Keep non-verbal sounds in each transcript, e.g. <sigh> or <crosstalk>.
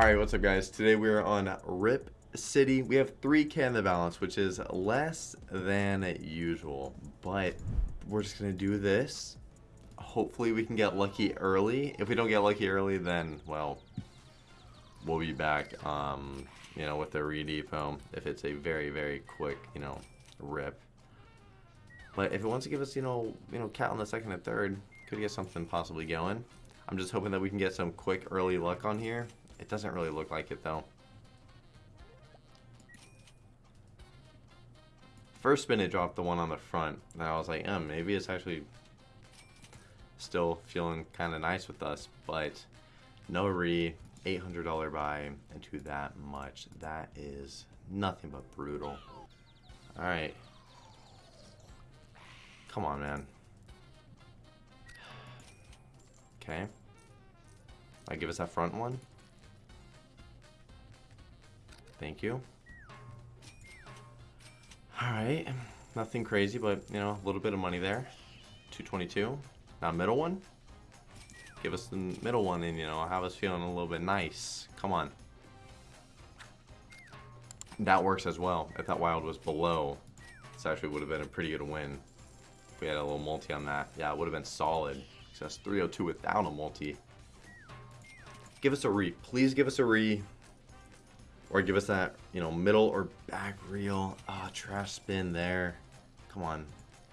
Alright, what's up guys? Today we're on Rip City. We have 3k in the balance, which is less than usual. But we're just to do this. Hopefully we can get lucky early. If we don't get lucky early, then, well, we'll be back, um, you know, with the redepot. If it's a very, very quick, you know, rip. But if it wants to give us, you know, you know, cat on the second and third, could get something possibly going. I'm just hoping that we can get some quick early luck on here. It doesn't really look like it though. First spin it dropped the one on the front. And I was like, um, maybe it's actually still feeling kind of nice with us. But no re, $800 buy into that much. That is nothing but brutal. Alright. Come on, man. Okay. I give us that front one. Thank you. Alright. Nothing crazy, but, you know, a little bit of money there. 222. Now, middle one. Give us the middle one and, you know, have us feeling a little bit nice. Come on. That works as well. If that wild was below, this actually would have been a pretty good win. If we had a little multi on that. Yeah, it would have been solid. So that's 302 without a multi. Give us a re. Please give us a re. Or give us that, you know, middle or back reel. Ah, oh, trash spin there. Come on.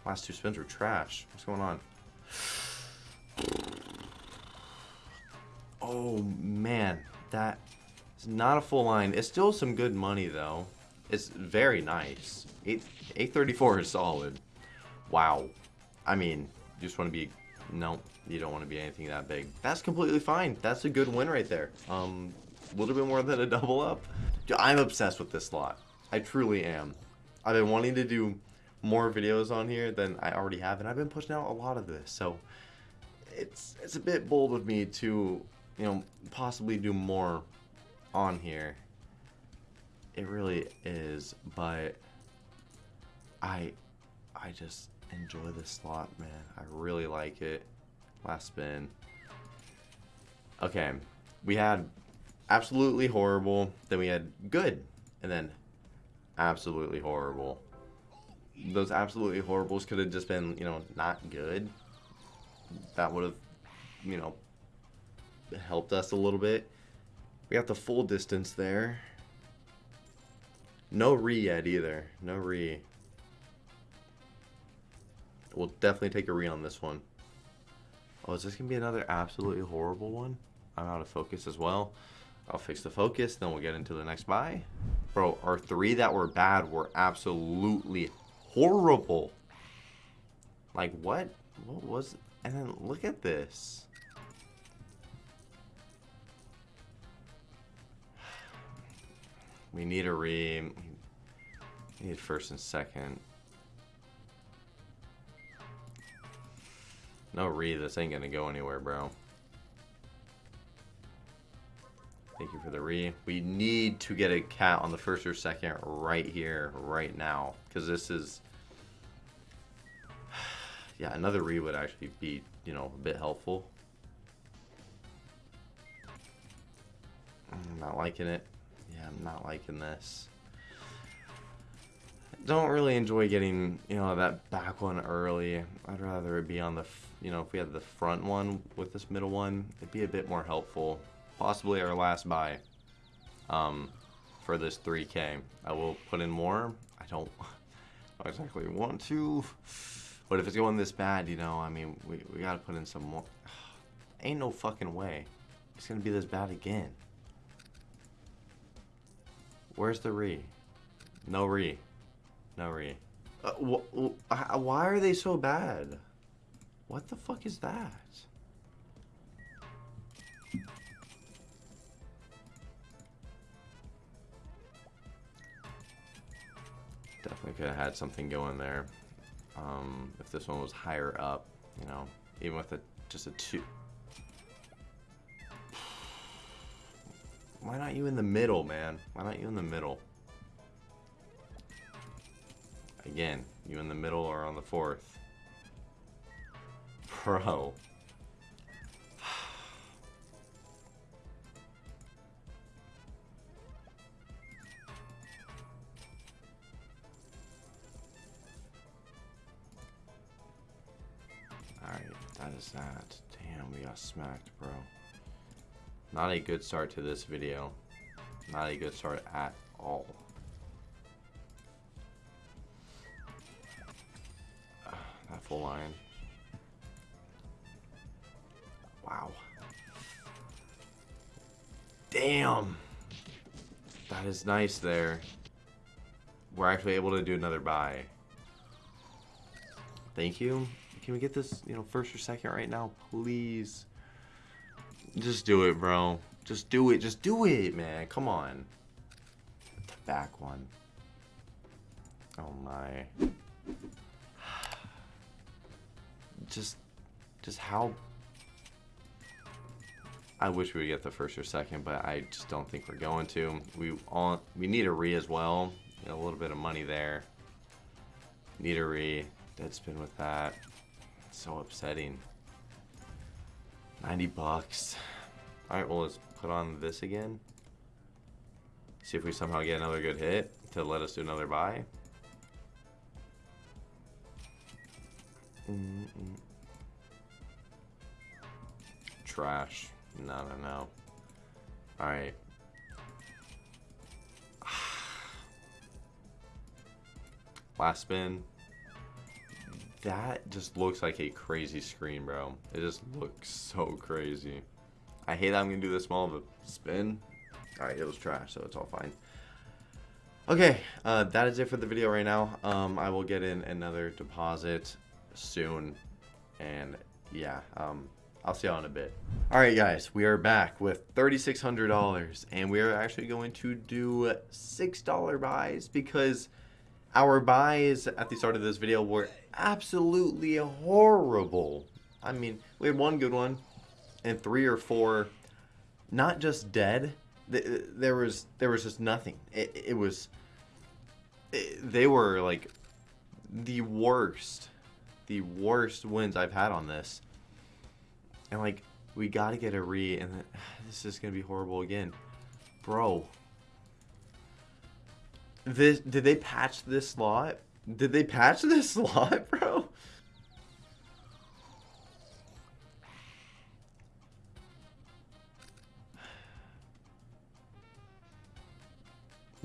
Last two spins were trash. What's going on? Oh, man. That is not a full line. It's still some good money, though. It's very nice. 8, 834 is solid. Wow. I mean, you just want to be... No, you don't want to be anything that big. That's completely fine. That's a good win right there. Um, a little bit more than a double up. I'm obsessed with this slot. I truly am. I've been wanting to do more videos on here than I already have, and I've been pushing out a lot of this. So it's it's a bit bold of me to, you know, possibly do more on here. It really is, but I I just enjoy this slot, man. I really like it. Last spin. Okay, we had absolutely horrible. Then we had good. And then absolutely horrible. Those absolutely horribles could have just been, you know, not good. That would have, you know, helped us a little bit. We got the full distance there. No re yet either. No re. We'll definitely take a re on this one. Oh, is this going to be another absolutely horrible one? I'm out of focus as well. I'll fix the focus, then we'll get into the next buy. Bro, our three that were bad were absolutely horrible. Like, what? What was... And then look at this. We need a re... We need first and second. No re, this ain't gonna go anywhere, bro. Thank you for the re. We need to get a cat on the first or second right here, right now. Because this is... <sighs> Yeah, another re would actually be, you know, a bit helpful. I'm not liking it. Yeah, I'm not liking this. Don't really enjoy getting, you know, that back one early. I'd rather it be on the, you know, if we had the front one with this middle one, it'd be a bit more helpful possibly our last buy um, for this 3K. I will put in more. I don't, <laughs> exactly want to, but if it's going this bad, you know, I mean, we, we got to put in some more. <sighs> Ain't no fucking way. It's going to be this bad again. Where's the re? No re. No re. Uh, wh wh why are they so bad? What the fuck is that? Had something going there. Um, if this one was higher up, you know, even with a just a two. Why not you in the middle, man? Why not you in the middle? Again, you in the middle or on the fourth. Bro. Is that. Damn, we got smacked, bro. Not a good start to this video. Not a good start at all. <sighs> that full line. Wow. Damn. That is nice there. We're actually able to do another buy. Thank you. Can we get this, you know, first or second right now, please? Just do it, bro. Just do it. Just do it, man. Come on. The back one. Oh my. <sighs> Just, just how I wish we would get the first or second, but I just don't think we're going to. We all we need a re as well. a little bit of money there. Need a re. Dead spin with that. So upsetting. 90 bucks. Alright, well let's put on this again. See if we somehow get another good hit to let us do another buy. Mm -mm. Trash. No, no, no. Alright. <sighs> Last spin. That just looks like a crazy screen, bro. It just looks so crazy. I hate I'm going to do this small of a spin. Alright, it was trash, so it's all fine. Okay, uh, that is it for the video right now. Um, I will get in another deposit soon. And yeah, um, I'll see y'all in a bit. Alright guys, we are back with $3,600 and we are actually going to do $6 buys because our buys at the start of this video were absolutely horrible. I mean, we had one good one and three or four not just dead, there was there was just nothing. It, it was it, they were like the worst the worst wins I've had on this. And like, we gotta get a re, and <sighs> this is gonna be horrible again. Bro. This, did they patch this slot? Did they patch this <laughs> slot, bro?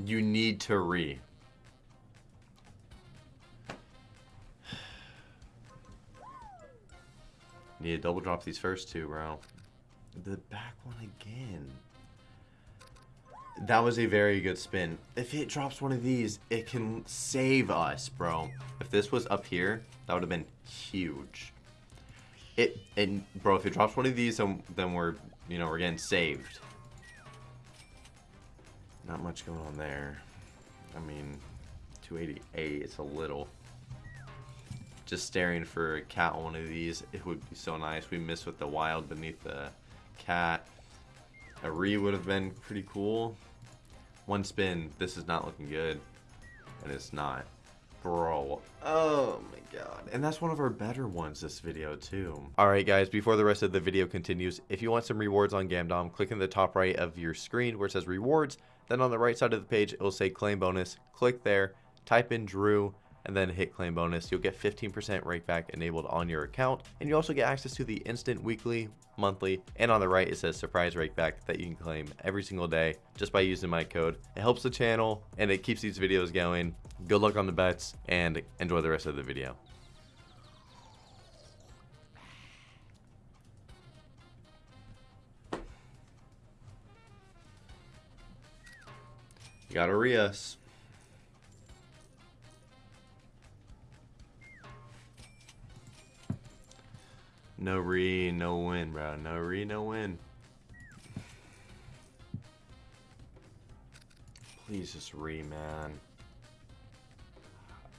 You need to re. Need to double drop these first two, bro. The back one again. That was a very good spin. If it drops one of these, it can save us, bro. If this was up here, that would have been huge. It and bro, if it drops one of these, then, then we're you know we're getting saved. Not much going on there. I mean, 288. It's a little just staring for a cat on one of these. It would be so nice. We missed with the wild beneath the cat. A re would have been pretty cool. One spin. This is not looking good. And it's not. Bro. Oh my god. And that's one of our better ones this video too. Alright guys, before the rest of the video continues, if you want some rewards on Gamdom, click in the top right of your screen where it says rewards. Then on the right side of the page, it will say claim bonus. Click there, type in Drew, and then hit claim bonus, you'll get 15% rakeback enabled on your account. And you also get access to the instant weekly, monthly, and on the right it says surprise rakeback that you can claim every single day just by using my code. It helps the channel and it keeps these videos going. Good luck on the bets and enjoy the rest of the video. You got Arias. No re, no win, bro. No re, no win. Please just re, man.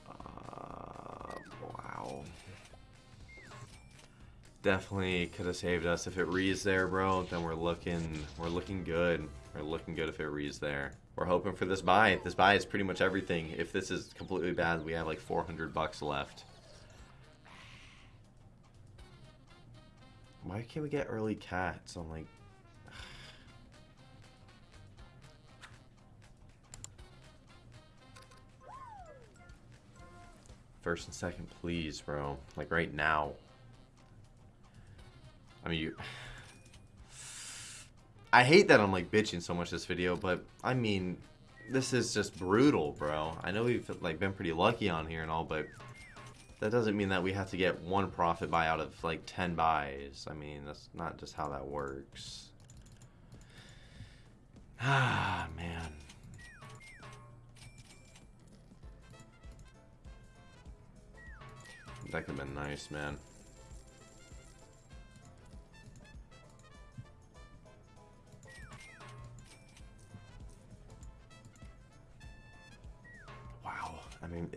Uh, wow. Definitely could have saved us if it rees there, bro. Then we're looking, we're looking good. We're looking good if it rees there. We're hoping for this buy. This buy is pretty much everything. If this is completely bad, we have like 400 bucks left. Why can't we get early cats? I'm like... <sighs> First and second, please, bro. Like, right now. I mean, you. <sighs> I hate that I'm like bitching so much this video, but I mean, this is just brutal, bro. I know we've like been pretty lucky on here and all, but that doesn't mean that we have to get one profit buy out of like 10 buys. I mean, that's not just how that works. Ah, man. That could have been nice, man.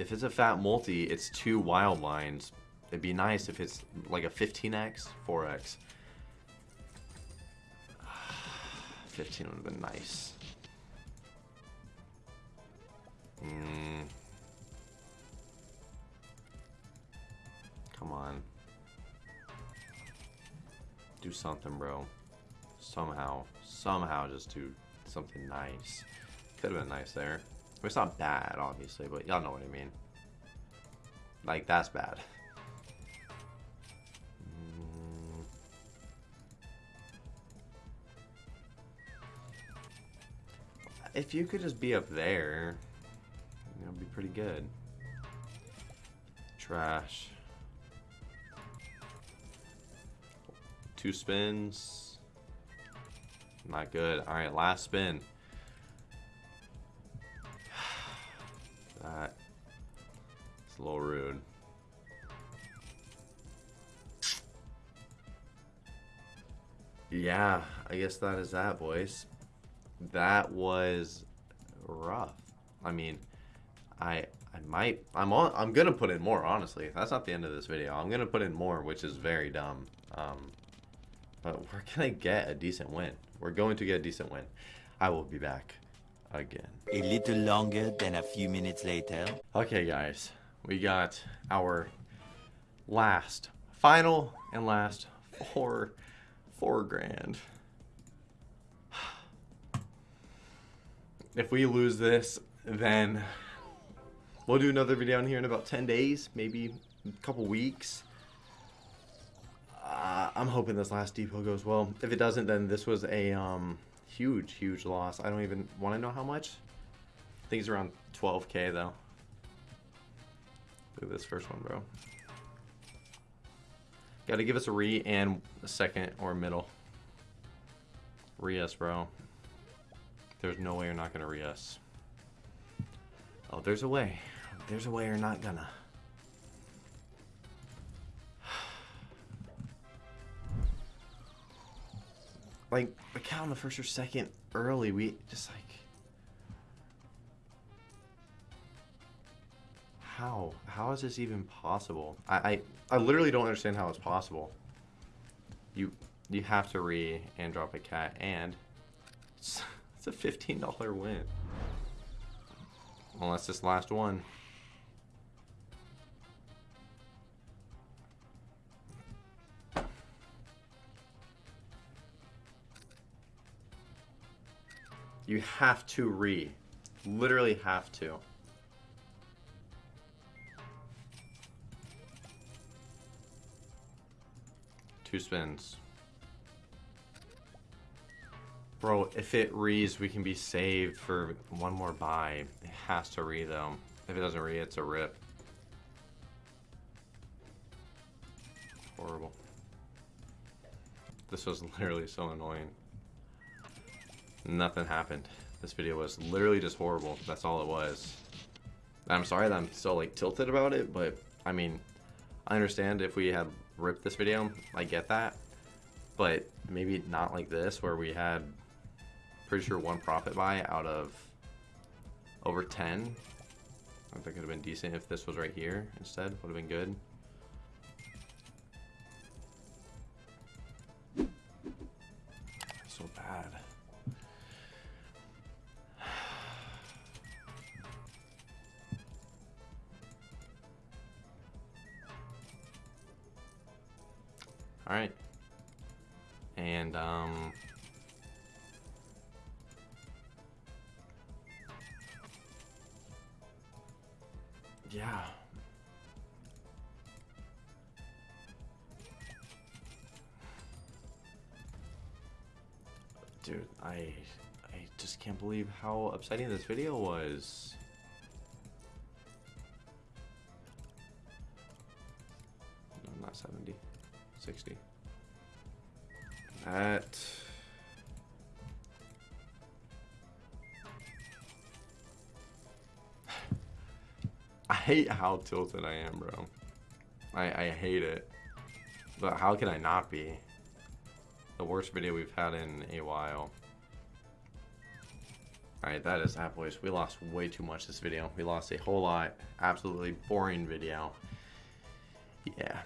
If it's a fat multi, it's two wild lines. It'd be nice if it's like a 15x, 4x. 15 <sighs> would have been nice. Mm. Come on. Do something, bro. Somehow. Somehow just do something nice. Could have been nice there. It's not bad, obviously, but y'all know what I mean. Like, that's bad. Mm. If you could just be up there, you know, be pretty good. Trash. Two spins. Not good. Alright, last spin. That. It's a little rude. Yeah, I guess that is that, boys. That was rough. I mean, I I might I'm on I'm gonna put in more honestly. That's not the end of this video. I'm gonna put in more, which is very dumb. Um, but we're gonna get a decent win. We're going to get a decent win. I will be back again. A little longer than a few minutes later. Okay, guys, we got our last, final, and last four, four grand. <sighs> If we lose this, then we'll do another video in here in about 10 days, maybe a couple weeks. Uh, I'm hoping this last depot goes well. If it doesn't, then this was a um, huge, huge loss. I don't even want to know how much. I think it's around 12k though. Look at this first one, bro. Got to give us a re and a second or middle. Re us, bro. There's no way you're not gonna re us. Oh, there's a way. There's a way you're not gonna. Like, a count on the first or second early. We just like. How? How is this even possible? I, I, I literally don't understand how it's possible. You you have to re and drop a cat and it's, <laughs> it's a fifteen dollar win. Well, this last one. You have to re. Literally have to. Two spins. Bro, if it rees, we can be saved for one more buy. It has to re though. If it doesn't re, it's a rip. Horrible. This was <laughs> literally so annoying. Nothing happened. This video was literally just horrible. That's all it was. I'm sorry that I'm so like tilted about it, but I mean, I understand if we had ripped this video, I get that. But maybe not like this where we had pretty sure one profit buy out of over 10. I think it would have been decent if this was right here instead. Would have been good. Yeah. Dude, I I just can't believe how upsetting this video was. Hate how tilted I am, bro. I, I hate it. But how can I not be? The worst video we've had in a while. Alright, that is that, boys. We lost way too much this video. We lost a whole lot. Absolutely boring video. Yeah.